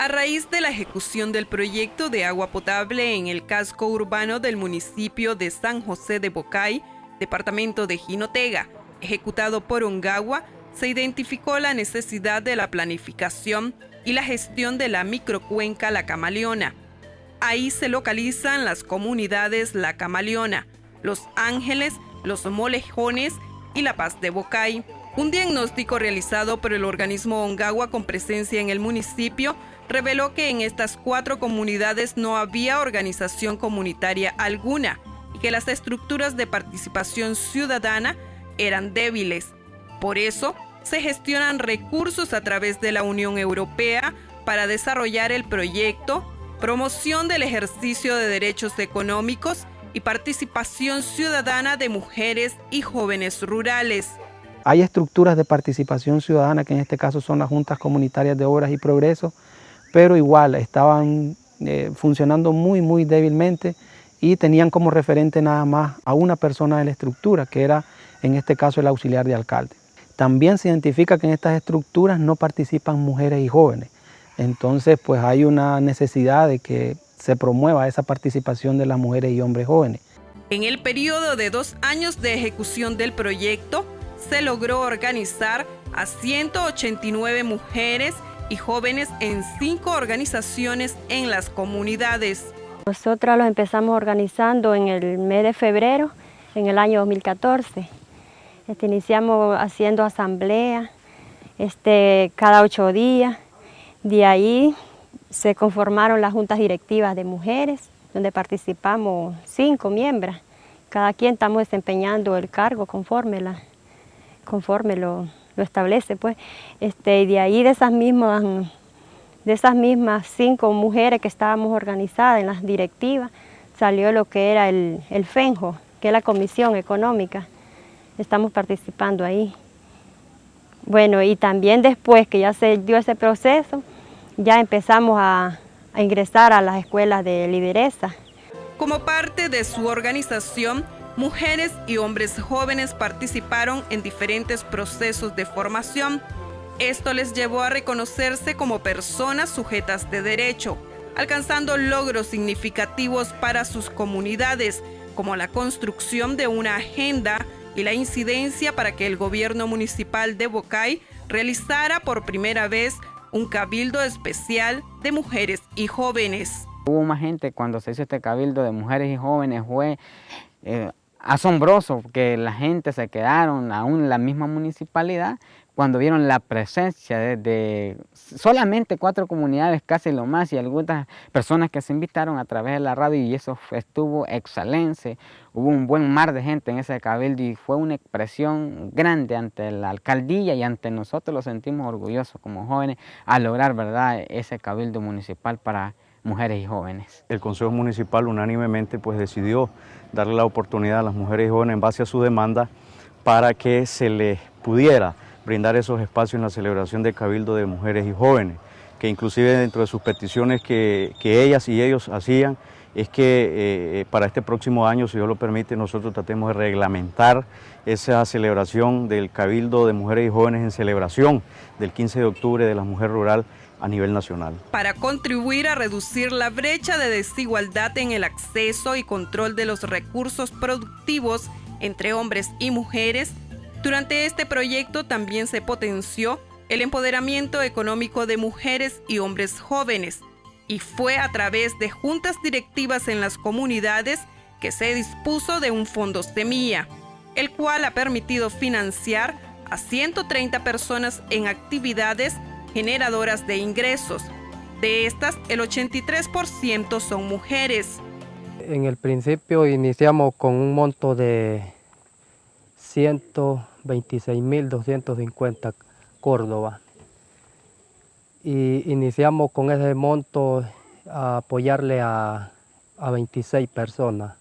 A raíz de la ejecución del proyecto de agua potable en el casco urbano del municipio de San José de Bocay, departamento de Jinotega, ejecutado por Ongagua, se identificó la necesidad de la planificación y la gestión de la microcuenca La Camaleona. Ahí se localizan las comunidades La Camaleona, Los Ángeles, Los Molejones y La Paz de Bocay. Un diagnóstico realizado por el organismo Ongagua con presencia en el municipio reveló que en estas cuatro comunidades no había organización comunitaria alguna y que las estructuras de participación ciudadana eran débiles. Por eso, se gestionan recursos a través de la Unión Europea para desarrollar el proyecto, promoción del ejercicio de derechos económicos y participación ciudadana de mujeres y jóvenes rurales. Hay estructuras de participación ciudadana, que en este caso son las juntas comunitarias de obras y progreso, pero igual estaban eh, funcionando muy, muy débilmente y tenían como referente nada más a una persona de la estructura, que era en este caso el auxiliar de alcalde. También se identifica que en estas estructuras no participan mujeres y jóvenes, entonces pues hay una necesidad de que se promueva esa participación de las mujeres y hombres jóvenes. En el periodo de dos años de ejecución del proyecto, se logró organizar a 189 mujeres y jóvenes en cinco organizaciones en las comunidades. Nosotros los empezamos organizando en el mes de febrero, en el año 2014. Este, iniciamos haciendo asamblea este, cada ocho días. De ahí se conformaron las juntas directivas de mujeres, donde participamos cinco miembros. Cada quien estamos desempeñando el cargo conforme, la, conforme lo, lo establece. Pues. Este, y de ahí de esas mismas de esas mismas cinco mujeres que estábamos organizadas en las directivas, salió lo que era el, el FENJO, que es la Comisión Económica. Estamos participando ahí. Bueno, y también después que ya se dio ese proceso, ya empezamos a, a ingresar a las escuelas de lideresa. Como parte de su organización, mujeres y hombres jóvenes participaron en diferentes procesos de formación. Esto les llevó a reconocerse como personas sujetas de derecho, alcanzando logros significativos para sus comunidades, como la construcción de una agenda y la incidencia para que el gobierno municipal de Bocay realizara por primera vez un cabildo especial de mujeres y jóvenes. Hubo más gente cuando se hizo este cabildo de mujeres y jóvenes, fue eh, asombroso que la gente se quedaron aún en la misma municipalidad cuando vieron la presencia de, solamente cuatro comunidades, casi lo más, y algunas personas que se invitaron a través de la radio y eso estuvo excelente. Hubo un buen mar de gente en ese cabildo y fue una expresión grande ante la alcaldía y ante nosotros lo sentimos orgullosos como jóvenes a lograr verdad ese cabildo municipal para mujeres y jóvenes. El Consejo Municipal unánimemente pues decidió darle la oportunidad a las mujeres y jóvenes en base a su demanda para que se les pudiera brindar esos espacios en la celebración del Cabildo de Mujeres y Jóvenes, que inclusive dentro de sus peticiones que, ellas y ellos hacían, es que eh, para este próximo año, si Dios lo permite, nosotros tratemos de reglamentar esa celebración del Cabildo de Mujeres y Jóvenes en celebración del 15 de octubre de la Mujer Rural a nivel nacional. Para contribuir a reducir la brecha de desigualdad en el acceso y control de los recursos productivos entre hombres y mujeres, durante este proyecto también se potenció el empoderamiento económico de mujeres y hombres jóvenes y fue a través de juntas directivas en las comunidades que se dispuso de un fondo semilla, el cual ha permitido financiar a 130 personas en actividades generadoras de ingresos. De estas, el 83% son mujeres. En el principio iniciamos con un monto de 126.250 Córdoba. Y iniciamos con ese monto a apoyarle a, 26 personas,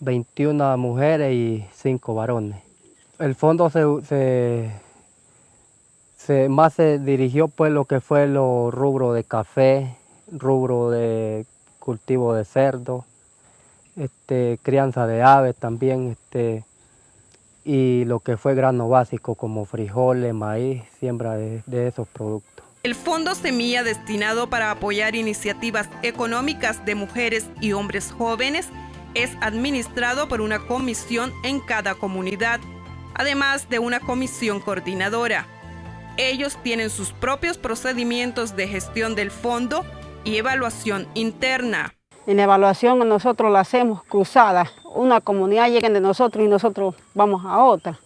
21 mujeres y 5 varones. El fondo se, se, más se dirigió pues lo que fue los rubro de café, rubro de cultivo de cerdo, este, crianza de aves también, este, y lo que fue grano básico como frijoles, maíz, siembra de, esos productos. El Fondo Semilla destinado para apoyar iniciativas económicas de mujeres y hombres jóvenes es administrado por una comisión en cada comunidad, además de una comisión coordinadora. Ellos tienen sus propios procedimientos de gestión del fondo y evaluación interna. En evaluación nosotros la hacemos cruzada. Una comunidad llega de nosotros y nosotros vamos a otra.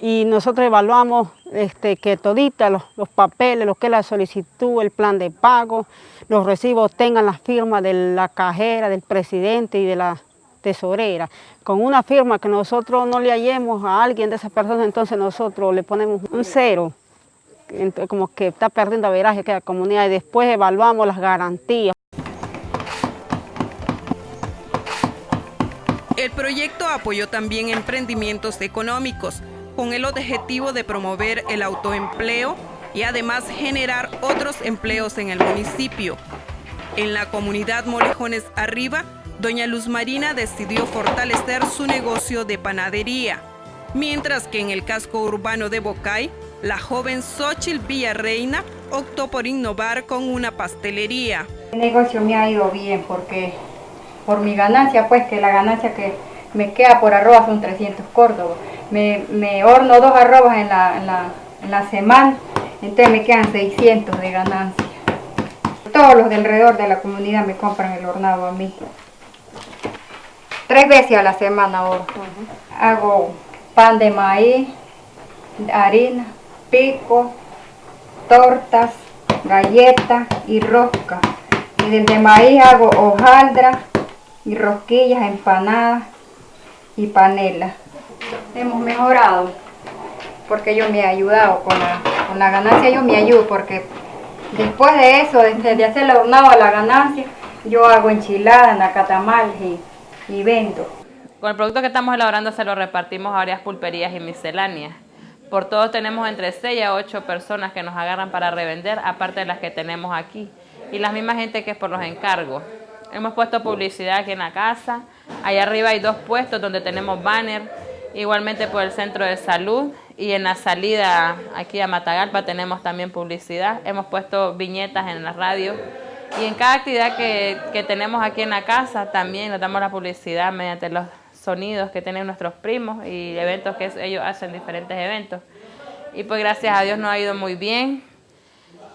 Y nosotros evaluamos este, que todita los, los, papeles, lo que es la solicitud, el plan de pago, los recibos tengan la firma de la cajera, del presidente y de la tesorera. Con una firma que nosotros no le hallemos a alguien de esas personas, entonces nosotros le ponemos un cero, como que está perdiendo veraje que la comunidad y después evaluamos las garantías. El proyecto apoyó también emprendimientos económicos con el objetivo de promover el autoempleo y además generar otros empleos en el municipio. En la comunidad Molejones Arriba, doña Luz Marina decidió fortalecer su negocio de panadería, mientras que en el casco urbano de Bocay, la joven Xochitl Villarreina optó por innovar con una pastelería. El negocio me ha ido bien porque por mi ganancia, pues que la ganancia que me queda por arroba son 300 córdobas. Me, me horno dos arrobas en la, en, la, en la semana, entonces me quedan 600 de ganancia. Todos los de alrededor de la comunidad me compran el hornado a mí. Tres veces a la semana ahora. Hago pan de maíz, harina, pico, tortas, galletas y rosca. Y del de maíz hago hojaldra y rosquillas, empanadas y panela. Hemos mejorado porque yo me he ayudado con la, ganancia, yo me ayudo porque después de eso, de, de hacer el hornado a la ganancia, yo hago enchiladas, nacatamal y y vendo. Con el producto que estamos elaborando se lo repartimos a varias pulperías y misceláneas. Por todos tenemos entre 6 a 8 personas que nos agarran para revender, aparte de las que tenemos aquí. Y la misma gente que es por los encargos. Hemos puesto publicidad aquí en la casa. Allá arriba hay dos puestos donde tenemos banner. Igualmente por el centro de salud. Y en la salida aquí a Matagalpa tenemos también publicidad. Hemos puesto viñetas en la radio y en cada actividad que, que, tenemos aquí en la casa también nos damos la publicidad mediante los sonidos que tienen nuestros primos y eventos que ellos hacen, diferentes eventos. Y pues gracias a Dios nos ha ido muy bien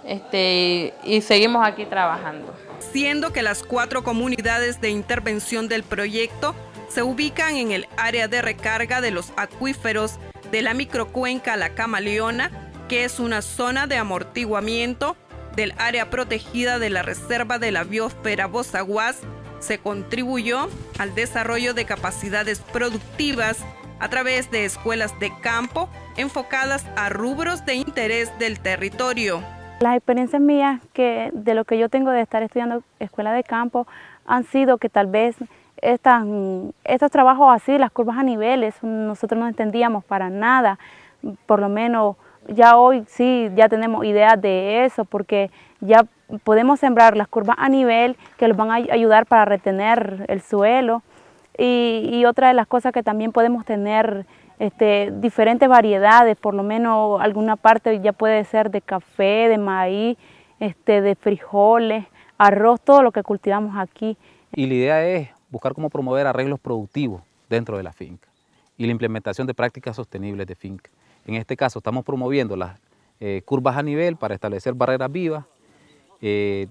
este, y, seguimos aquí trabajando. Siendo que las cuatro comunidades de intervención del proyecto se ubican en el área de recarga de los acuíferos de la microcuenca La Camaleona, que es una zona de amortiguamiento del área protegida de la Reserva de la Biosfera Bozaguas se contribuyó al desarrollo de capacidades productivas a través de escuelas de campo enfocadas a rubros de interés del territorio. Las experiencias mías que de lo que yo tengo de estar estudiando escuela de campo han sido que tal vez estas, estos trabajos así, las curvas a niveles, nosotros no entendíamos para nada, por lo menos ya hoy sí, ya tenemos ideas de eso porque ya podemos sembrar las curvas a nivel que nos van a ayudar para retener el suelo y, otra de las cosas que también podemos tener este, diferentes variedades, por lo menos alguna parte ya puede ser de café, de maíz, este, de frijoles, arroz, todo lo que cultivamos aquí. Y la idea es buscar cómo promover arreglos productivos dentro de la finca y la implementación de prácticas sostenibles de finca. En este caso estamos promoviendo las eh, curvas a nivel para establecer barreras vivas. Eh,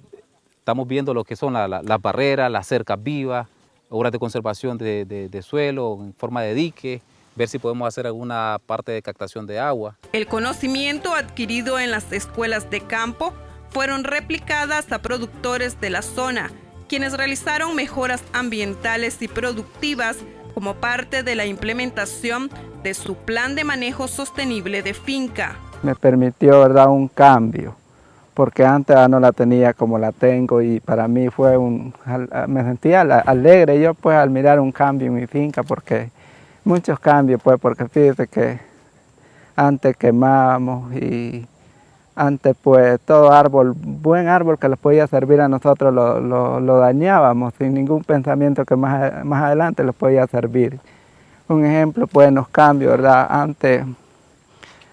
estamos viendo lo que son las barreras, las cercas vivas, obras de conservación de, suelo en forma de dique, ver si podemos hacer alguna parte de captación de agua. El conocimiento adquirido en las escuelas de campo fueron replicadas a productores de la zona, quienes realizaron mejoras ambientales y productivas como parte de la implementación de su plan de manejo sostenible de finca. Me permitió ¿verdad? un cambio, porque antes no la tenía como la tengo y para mí fue un, me sentía alegre yo pues al mirar un cambio en mi finca, porque muchos cambios pues, porque fíjese que antes quemábamos y antes pues todo árbol, buen árbol que les podía servir a nosotros lo, lo, dañábamos sin ningún pensamiento que más, más adelante les podía servir. Un ejemplo pues los cambios, ¿verdad? Antes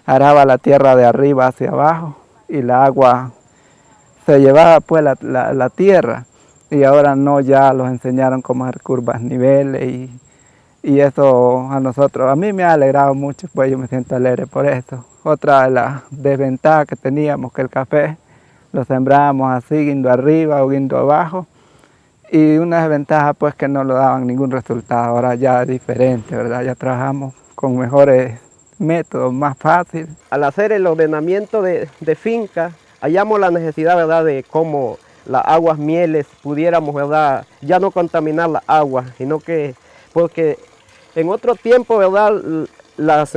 araba la tierra de arriba hacia abajo y la agua se llevaba pues la, tierra y ahora no, ya los enseñaron cómo hacer curvas, niveles y, y, eso a nosotros, a mí me ha alegrado mucho, pues yo me siento alegre por esto. Otra de las desventajas que teníamos que el café lo sembrábamos así, guindo arriba o guindo abajo y una desventaja pues que no lo daban ningún resultado, ahora ya es diferente, ¿verdad? Ya trabajamos con mejores métodos, más fácil. Al hacer el ordenamiento de, finca, hallamos la necesidad, ¿verdad?, de cómo las aguas mieles pudiéramos, ¿verdad?, ya no contaminar las aguas, sino que, porque en otro tiempo, ¿verdad?, las,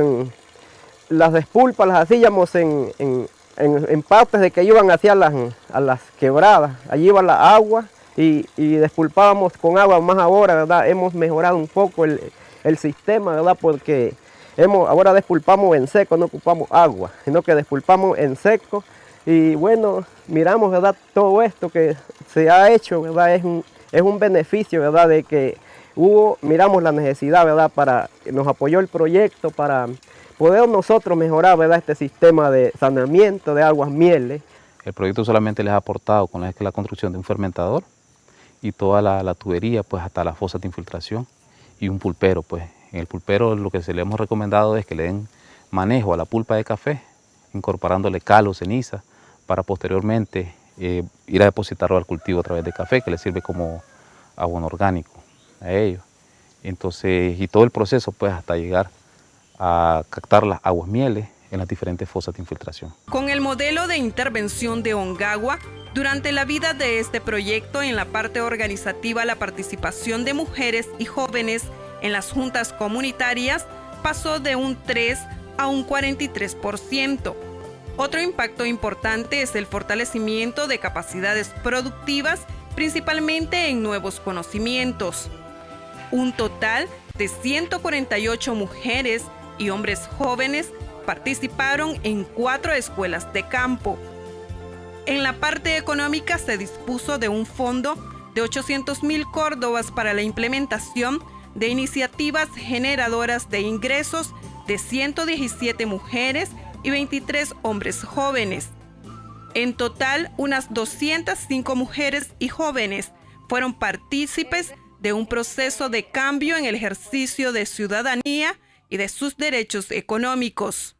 las despulpas las hacíamos en, en, en, partes de que iban hacia las, a las quebradas, allí iba la agua y, y, despulpábamos con agua, más ahora, ¿verdad?, hemos mejorado un poco el, el sistema, ¿verdad?, porque hemos, ahora despulpamos en seco, no ocupamos agua, sino que despulpamos en seco y bueno, miramos, ¿verdad? Todo esto que se ha hecho, ¿verdad? Es un, es un beneficio, ¿verdad? De que hubo, miramos la necesidad, ¿verdad? Para, nos apoyó el proyecto para poder nosotros mejorar, ¿verdad? Este sistema de saneamiento de aguas mieles. El proyecto solamente les ha aportado con la, construcción de un fermentador y toda la, tubería, pues hasta la fosa de infiltración y un pulpero, pues. En el pulpero lo que se le hemos recomendado es que le den manejo a la pulpa de café, incorporándole cal o ceniza, para posteriormente eh, ir a depositarlo al cultivo a través de café, que le sirve como abono orgánico a ellos. Entonces, y todo el proceso pues hasta llegar a captar las aguas mieles en las diferentes fosas de infiltración. Con el modelo de intervención de Ongagua, durante la vida de este proyecto en la parte organizativa la participación de mujeres y jóvenes en las juntas comunitarias pasó de un 3 a un 43%. Otro impacto importante es el fortalecimiento de capacidades productivas, principalmente en nuevos conocimientos. Un total de 148 mujeres y hombres jóvenes participaron en cuatro escuelas de campo. En la parte económica se dispuso de un fondo de 800 mil córdobas para la implementación de iniciativas generadoras de ingresos de 117 mujeres y 23 hombres jóvenes. En total, unas 205 mujeres y jóvenes fueron partícipes de un proceso de cambio en el ejercicio de ciudadanía y de sus derechos económicos.